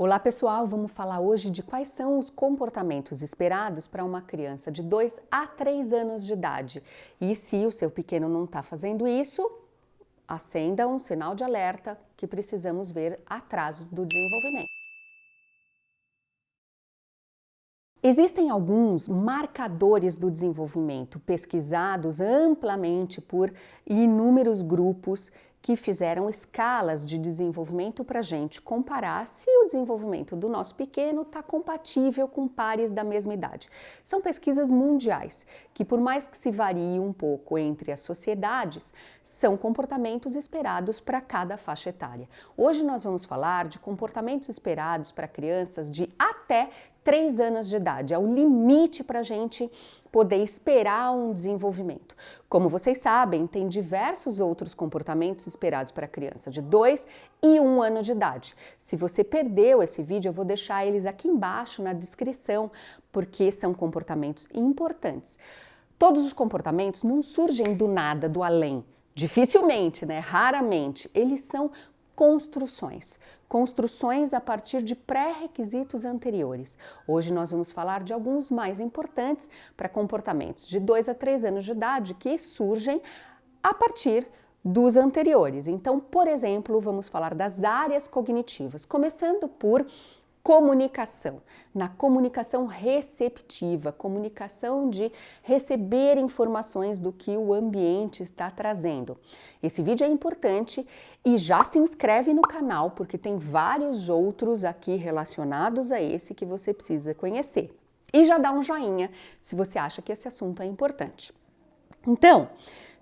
Olá pessoal, vamos falar hoje de quais são os comportamentos esperados para uma criança de 2 a 3 anos de idade. E se o seu pequeno não está fazendo isso, acenda um sinal de alerta que precisamos ver atrasos do desenvolvimento. Existem alguns marcadores do desenvolvimento pesquisados amplamente por inúmeros grupos que fizeram escalas de desenvolvimento para a gente comparar se o desenvolvimento do nosso pequeno está compatível com pares da mesma idade. São pesquisas mundiais que, por mais que se varie um pouco entre as sociedades, são comportamentos esperados para cada faixa etária. Hoje nós vamos falar de comportamentos esperados para crianças de até 3 anos de idade, é o limite para a gente poder esperar um desenvolvimento. Como vocês sabem, tem diversos outros comportamentos esperados para criança de 2 e 1 um ano de idade. Se você perdeu esse vídeo, eu vou deixar eles aqui embaixo na descrição, porque são comportamentos importantes. Todos os comportamentos não surgem do nada, do além. Dificilmente, né? Raramente. Eles são construções. Construções a partir de pré-requisitos anteriores. Hoje nós vamos falar de alguns mais importantes para comportamentos de 2 a 3 anos de idade que surgem a partir dos anteriores. Então, por exemplo, vamos falar das áreas cognitivas, começando por comunicação, na comunicação receptiva, comunicação de receber informações do que o ambiente está trazendo. Esse vídeo é importante e já se inscreve no canal porque tem vários outros aqui relacionados a esse que você precisa conhecer. E já dá um joinha se você acha que esse assunto é importante. Então,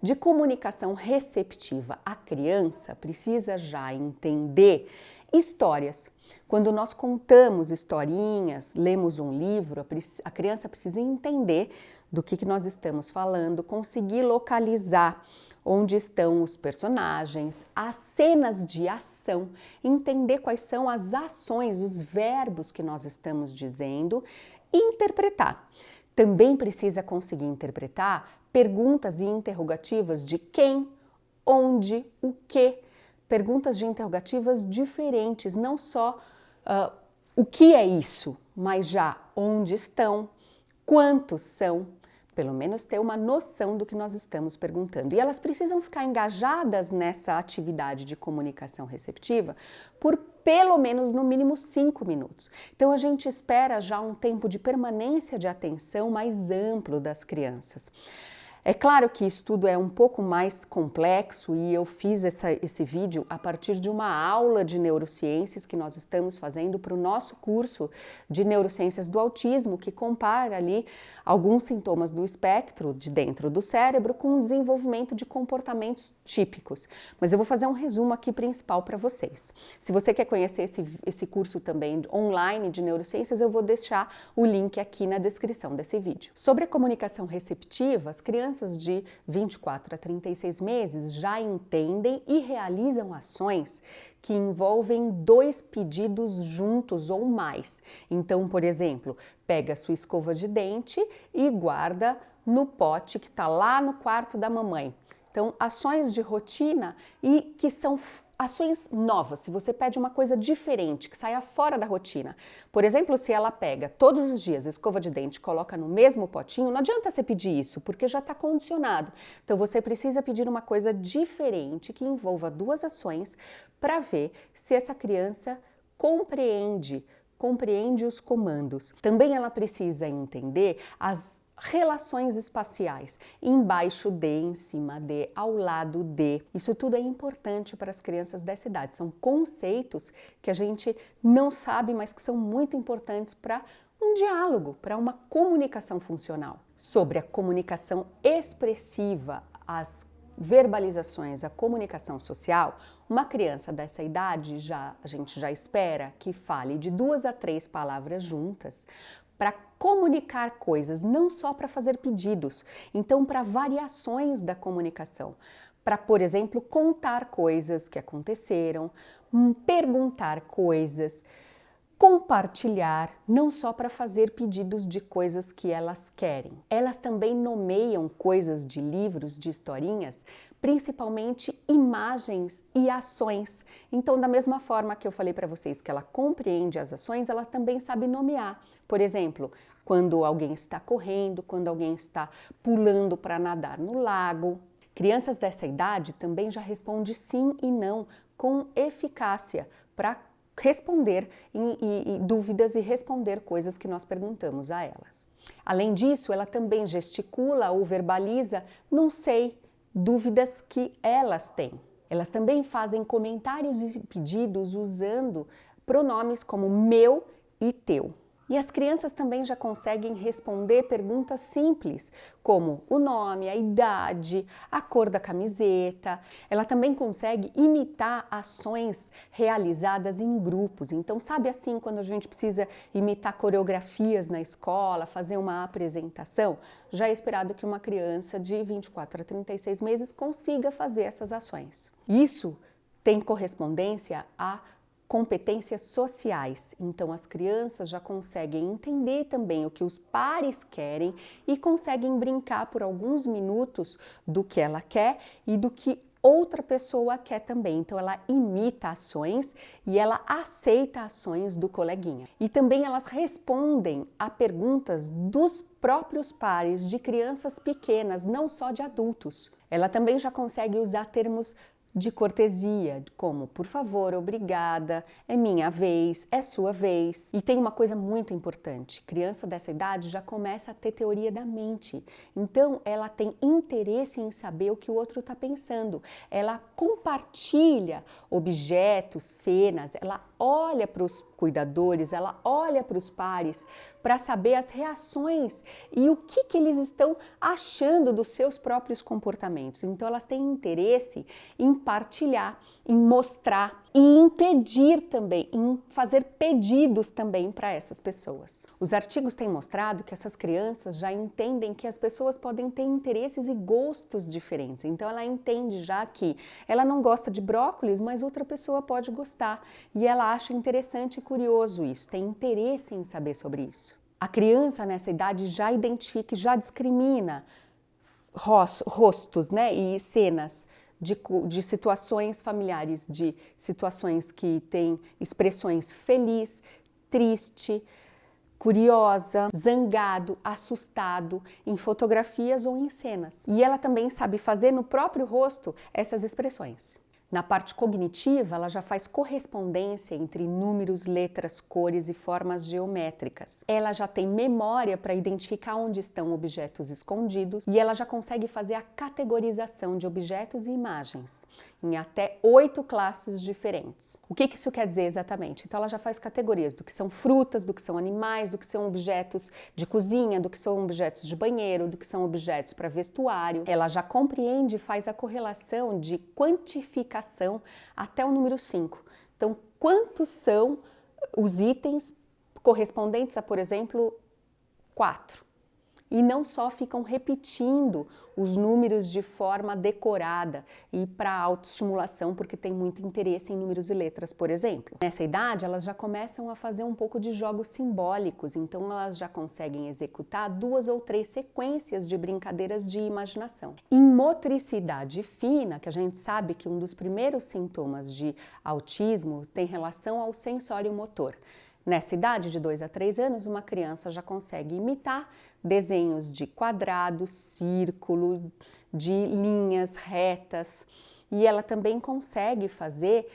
de comunicação receptiva, a criança precisa já entender histórias. Quando nós contamos historinhas, lemos um livro, a criança precisa entender do que, que nós estamos falando, conseguir localizar onde estão os personagens, as cenas de ação, entender quais são as ações, os verbos que nós estamos dizendo e interpretar. Também precisa conseguir interpretar perguntas e interrogativas de quem, onde, o que, perguntas de interrogativas diferentes, não só uh, o que é isso, mas já onde estão, quantos são, pelo menos ter uma noção do que nós estamos perguntando. E elas precisam ficar engajadas nessa atividade de comunicação receptiva por pelo menos no mínimo cinco minutos. Então a gente espera já um tempo de permanência de atenção mais amplo das crianças. É claro que isso tudo é um pouco mais complexo e eu fiz essa, esse vídeo a partir de uma aula de neurociências que nós estamos fazendo para o nosso curso de neurociências do autismo, que compara ali alguns sintomas do espectro de dentro do cérebro com o desenvolvimento de comportamentos típicos. Mas eu vou fazer um resumo aqui principal para vocês. Se você quer conhecer esse, esse curso também online de neurociências, eu vou deixar o link aqui na descrição desse vídeo. Sobre a comunicação receptiva, as crianças crianças de 24 a 36 meses já entendem e realizam ações que envolvem dois pedidos juntos ou mais. Então, por exemplo, pega sua escova de dente e guarda no pote que está lá no quarto da mamãe. Então, ações de rotina e que são ações novas, se você pede uma coisa diferente, que saia fora da rotina. Por exemplo, se ela pega todos os dias escova de dente e coloca no mesmo potinho, não adianta você pedir isso, porque já está condicionado. Então você precisa pedir uma coisa diferente que envolva duas ações para ver se essa criança compreende, compreende os comandos. Também ela precisa entender as relações espaciais, embaixo de, em cima de, ao lado de. Isso tudo é importante para as crianças dessa idade. São conceitos que a gente não sabe, mas que são muito importantes para um diálogo, para uma comunicação funcional. Sobre a comunicação expressiva, as verbalizações, a comunicação social, uma criança dessa idade já a gente já espera que fale de duas a três palavras juntas, para comunicar coisas, não só para fazer pedidos, então para variações da comunicação, para, por exemplo, contar coisas que aconteceram, hum, perguntar coisas, compartilhar, não só para fazer pedidos de coisas que elas querem. Elas também nomeiam coisas de livros, de historinhas, principalmente imagens e ações. Então, da mesma forma que eu falei para vocês que ela compreende as ações, ela também sabe nomear. Por exemplo, quando alguém está correndo, quando alguém está pulando para nadar no lago. Crianças dessa idade também já respondem sim e não com eficácia para responder em, em, em dúvidas e responder coisas que nós perguntamos a elas. Além disso, ela também gesticula ou verbaliza não sei, dúvidas que elas têm. Elas também fazem comentários e pedidos usando pronomes como meu e teu. E as crianças também já conseguem responder perguntas simples, como o nome, a idade, a cor da camiseta. Ela também consegue imitar ações realizadas em grupos. Então, sabe assim, quando a gente precisa imitar coreografias na escola, fazer uma apresentação, já é esperado que uma criança de 24 a 36 meses consiga fazer essas ações. Isso tem correspondência a competências sociais. Então, as crianças já conseguem entender também o que os pares querem e conseguem brincar por alguns minutos do que ela quer e do que outra pessoa quer também. Então, ela imita ações e ela aceita ações do coleguinha. E também elas respondem a perguntas dos próprios pares de crianças pequenas, não só de adultos. Ela também já consegue usar termos de cortesia, como por favor, obrigada, é minha vez, é sua vez. E tem uma coisa muito importante: criança dessa idade já começa a ter teoria da mente, então ela tem interesse em saber o que o outro está pensando, ela compartilha objetos, cenas, ela olha para os cuidadores, ela olha para os pares para saber as reações e o que, que eles estão achando dos seus próprios comportamentos. Então, elas têm interesse em partilhar, em mostrar e em pedir também, em fazer pedidos também para essas pessoas. Os artigos têm mostrado que essas crianças já entendem que as pessoas podem ter interesses e gostos diferentes. Então ela entende já que ela não gosta de brócolis, mas outra pessoa pode gostar e ela acha interessante e curioso isso, tem interesse em saber sobre isso. A criança nessa idade já identifica e já discrimina rostos né, e cenas de, de situações familiares, de situações que têm expressões feliz, triste, curiosa, zangado, assustado, em fotografias ou em cenas. E ela também sabe fazer no próprio rosto essas expressões. Na parte cognitiva, ela já faz correspondência entre números, letras, cores e formas geométricas. Ela já tem memória para identificar onde estão objetos escondidos e ela já consegue fazer a categorização de objetos e imagens em até oito classes diferentes. O que, isso quer dizer exatamente? Então, ela já faz categorias do que são frutas, do que são animais, do que são objetos de cozinha, do que são objetos de banheiro, do que são objetos para vestuário. Ela já compreende e faz a correlação de quantificação até o número 5. Então, quantos são os itens correspondentes a, por exemplo, 4? E não só ficam repetindo os números de forma decorada e para autoestimulação, porque tem muito interesse em números e letras, por exemplo. Nessa idade, elas já começam a fazer um pouco de jogos simbólicos, então elas já conseguem executar duas ou três sequências de brincadeiras de imaginação. Em motricidade fina, que a gente sabe que um dos primeiros sintomas de autismo tem relação ao sensório motor. Nessa idade de 2 a 3 anos, uma criança já consegue imitar desenhos de quadrado, círculo, de linhas retas, e ela também consegue fazer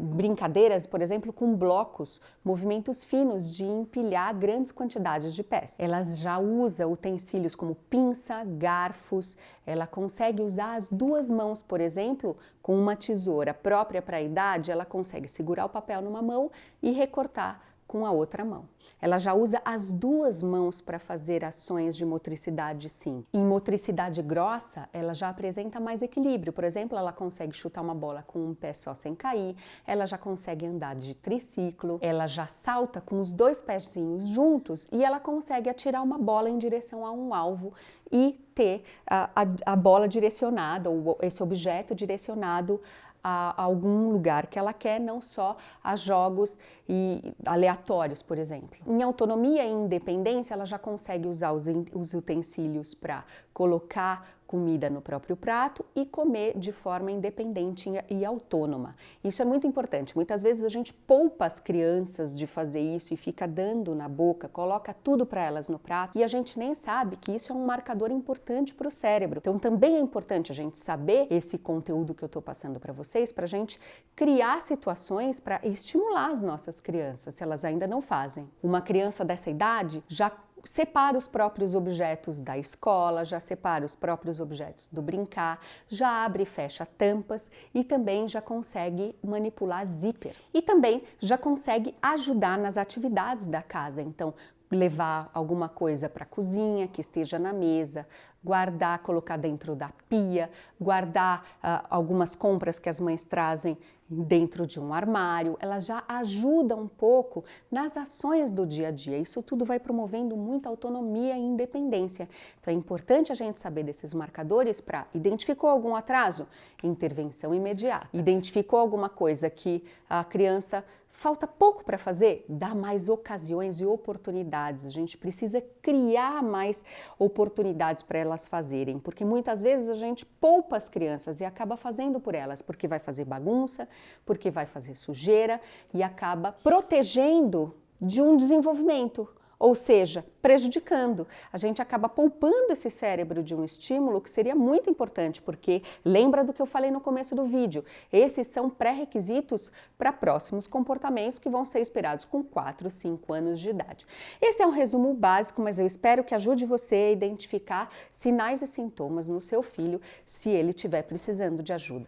brincadeiras, por exemplo, com blocos, movimentos finos de empilhar grandes quantidades de peças. Ela já usa utensílios como pinça, garfos, ela consegue usar as duas mãos, por exemplo, com uma tesoura própria para a idade, ela consegue segurar o papel numa mão e recortar com a outra mão. Ela já usa as duas mãos para fazer ações de motricidade sim. Em motricidade grossa, ela já apresenta mais equilíbrio. Por exemplo, ela consegue chutar uma bola com um pé só sem cair, ela já consegue andar de triciclo, ela já salta com os dois pezinhos juntos e ela consegue atirar uma bola em direção a um alvo e ter a, a, a bola direcionada, ou esse objeto direcionado a algum lugar que ela quer, não só a jogos e aleatórios, por exemplo. Em autonomia e independência, ela já consegue usar os, os utensílios para colocar comida no próprio prato e comer de forma independente e autônoma. Isso é muito importante. Muitas vezes a gente poupa as crianças de fazer isso e fica dando na boca, coloca tudo para elas no prato e a gente nem sabe que isso é um marcador importante para o cérebro. Então também é importante a gente saber esse conteúdo que eu estou passando para vocês, para a gente criar situações para estimular as nossas crianças, se elas ainda não fazem. Uma criança dessa idade já separa os próprios objetos da escola, já separa os próprios objetos do brincar, já abre e fecha tampas e também já consegue manipular zíper. E também já consegue ajudar nas atividades da casa. Então, levar alguma coisa para a cozinha que esteja na mesa, guardar, colocar dentro da pia, guardar uh, algumas compras que as mães trazem dentro de um armário, elas já ajudam um pouco nas ações do dia a dia. Isso tudo vai promovendo muita autonomia e independência. Então é importante a gente saber desses marcadores para identificou algum atraso, intervenção imediata. Identificou alguma coisa que a criança Falta pouco para fazer? Dá mais ocasiões e oportunidades. A gente precisa criar mais oportunidades para elas fazerem, porque muitas vezes a gente poupa as crianças e acaba fazendo por elas, porque vai fazer bagunça, porque vai fazer sujeira e acaba protegendo de um desenvolvimento ou seja, prejudicando. A gente acaba poupando esse cérebro de um estímulo que seria muito importante, porque lembra do que eu falei no começo do vídeo, esses são pré-requisitos para próximos comportamentos que vão ser esperados com 4, 5 anos de idade. Esse é um resumo básico, mas eu espero que ajude você a identificar sinais e sintomas no seu filho se ele estiver precisando de ajuda.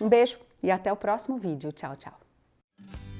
Um beijo e até o próximo vídeo. Tchau, tchau.